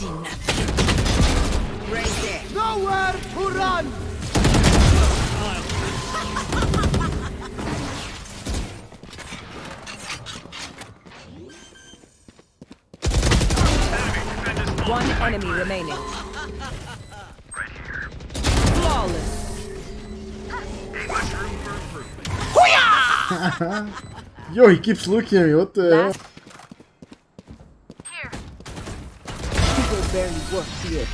see nothing. Right there. Nowhere to run! One enemy remaining. Flawless. Yo, he keeps looking at me. What the hell? Work the.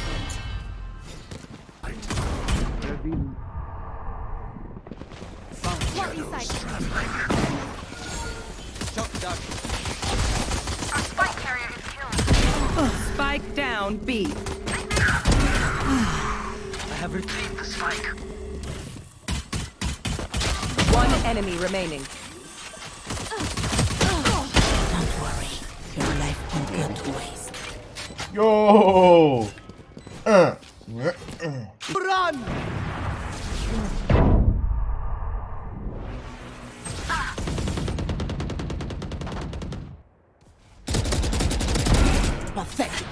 Spike down B. I have retrieved the spike. One enemy remaining. Yo! Uh. Run! Pathetic.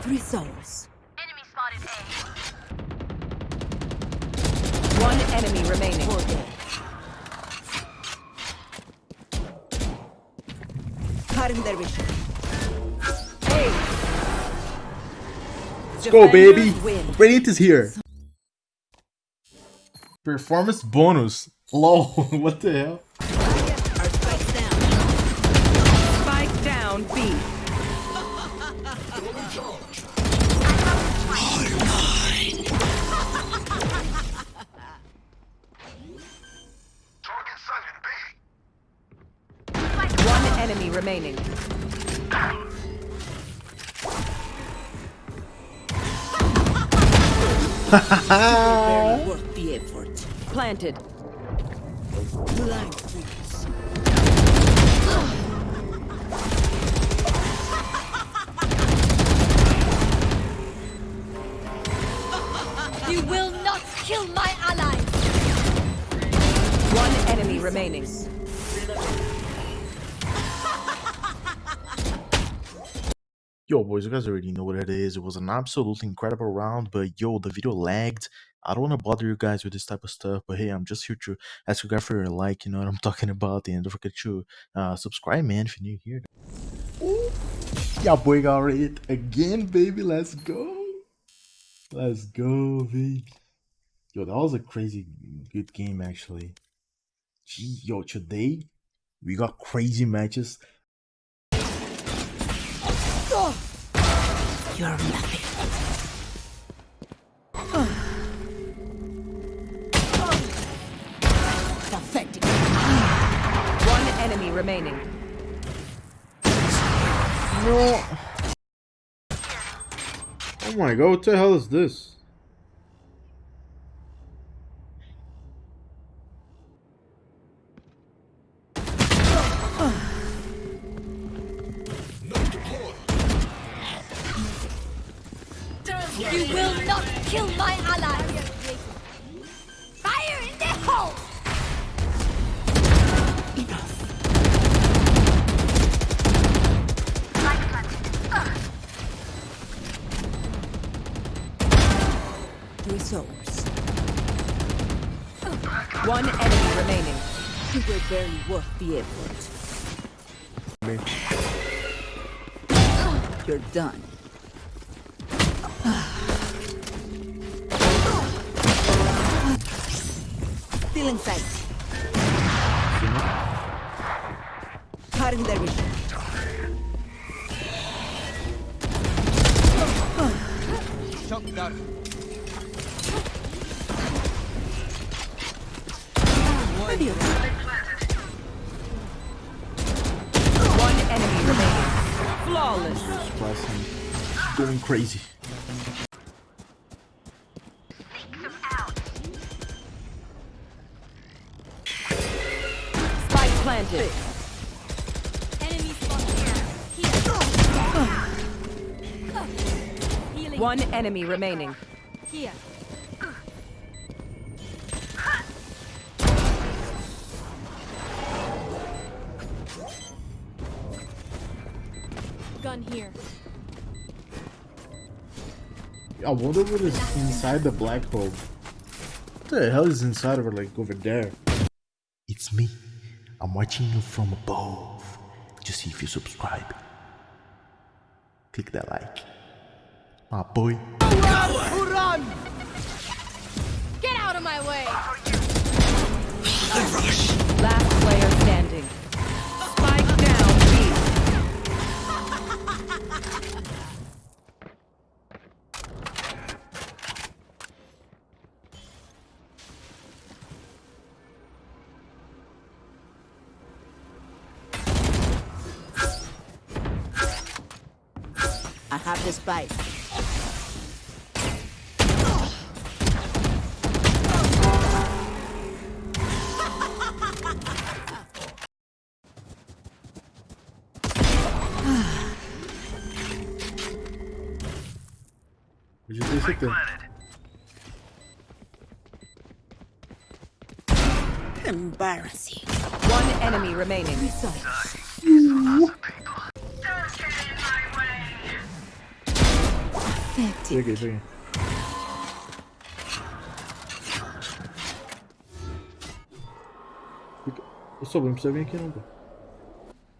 Three souls. Enemy spotted A. One enemy remaining. Their vision. Let's go, baby! Radiant is here. Performance bonus. Lol, what the hell? Remaining. Worth the effort. Planted. You will not kill my allies! One enemy remaining. Yo, boys, you guys already know what it is. It was an absolutely incredible round, but yo, the video lagged. I don't want to bother you guys with this type of stuff, but hey, I'm just here to ask you guys for your like, you know what I'm talking about, and don't forget to uh, subscribe, man, if you're new here. Yeah, boy, got it again, baby. Let's go. Let's go, baby. Yo, that was a crazy good game, actually. Gee, yo, today we got crazy matches. You're nothing. Pathetic. One enemy remaining. No. Oh my god, what the hell is this? You will not kill my ally! Fire in the hole! Three souls. One enemy remaining. You were barely worth the effort. You're done. Still in sight. Cutting their vision. Shock dart. One enemy remaining. Flawless. Going crazy. Planted. Enemy spotted Here. One enemy remaining. Here. gun here. I wonder what is inside the black hole. What the hell is inside of it, like over there? It's me. I'm watching you from above. Just see if you subscribe. Click that like. My boy. Run! Get out of my way! Last I have the spike. Podia ter certeza. Embarrassing. One enemy remaining. Peguei, peguei. Ô, Sombra, não precisa vir aqui não, pô.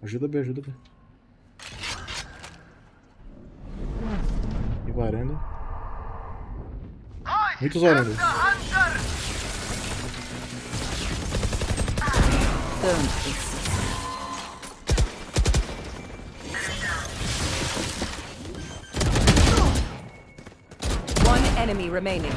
Ajuda B, ajuda B. E varanda. Muitos varandas. Tanto. Enemy remaining.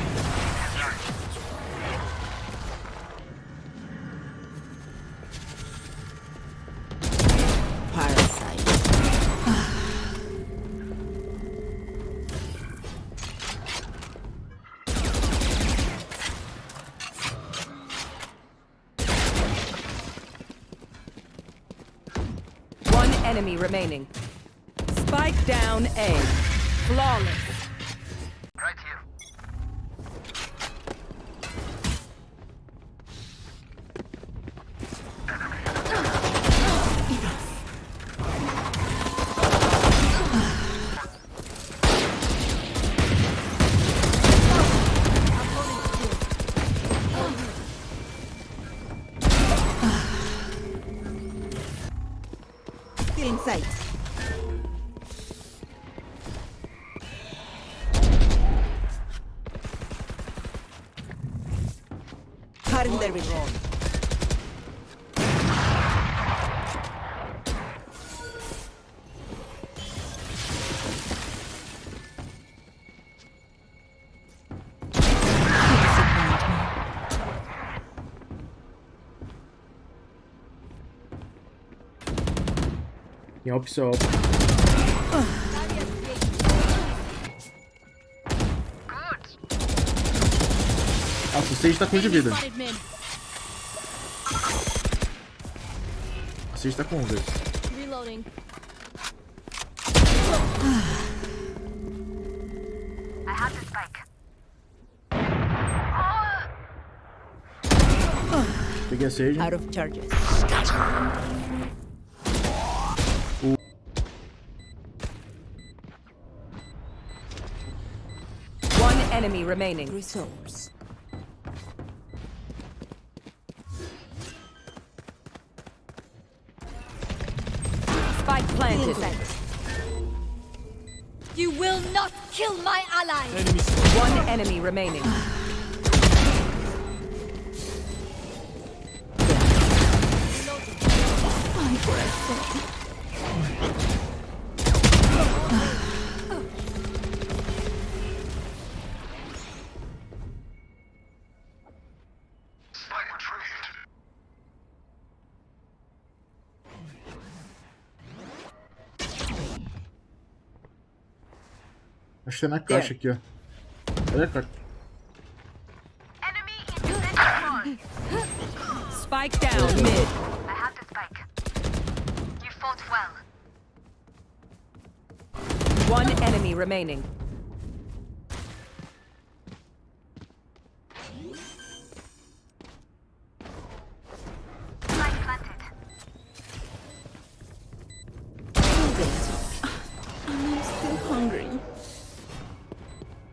One enemy remaining. Spike down A. Flawless. Cutting their vision. Em opção. Sage tá com um de vida. O Sage tá com um, velho. Reloading. Peguei a Sage. Out of charges. One enemy remaining. Three planted. You will not kill my ally! One enemy remaining. Acho que tá na caixa aqui, ó. Olha a caixa. Spike down mid. I have the spike. You fought well. One enemy remaining.